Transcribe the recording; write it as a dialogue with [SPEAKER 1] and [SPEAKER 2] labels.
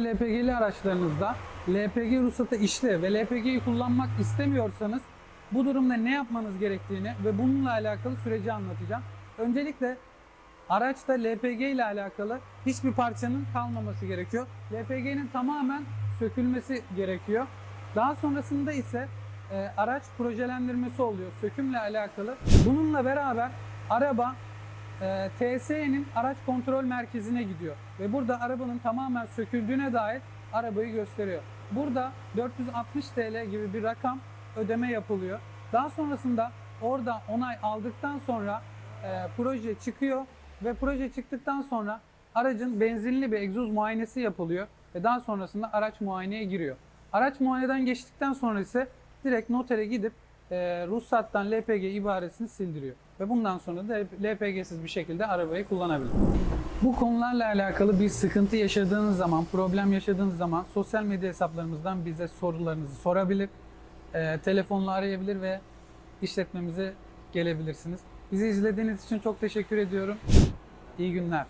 [SPEAKER 1] LPG'li araçlarınızda LPG ruhsatı işli ve LPG'yi kullanmak istemiyorsanız bu durumda ne yapmanız gerektiğini ve bununla alakalı süreci anlatacağım. Öncelikle araçta LPG ile alakalı hiçbir parçanın kalmaması gerekiyor. LPG'nin tamamen sökülmesi gerekiyor. Daha sonrasında ise e, araç projelendirmesi oluyor sökümle alakalı. Bununla beraber araba e, TSE'nin araç kontrol merkezine gidiyor ve burada arabanın tamamen söküldüğüne dair arabayı gösteriyor. Burada 460 TL gibi bir rakam ödeme yapılıyor. Daha sonrasında orada onay aldıktan sonra e, proje çıkıyor ve proje çıktıktan sonra aracın benzinli bir egzoz muayenesi yapılıyor ve daha sonrasında araç muayeneye giriyor. Araç muayeneden geçtikten sonra ise direkt notere gidip e, ruhsattan LPG ibaresini sildiriyor. Ve bundan sonra da LPG'siz bir şekilde arabayı kullanabilir. Bu konularla alakalı bir sıkıntı yaşadığınız zaman, problem yaşadığınız zaman sosyal medya hesaplarımızdan bize sorularınızı sorabilir, e, telefonla arayabilir ve işletmemize gelebilirsiniz. Bizi izlediğiniz için çok teşekkür ediyorum. İyi günler.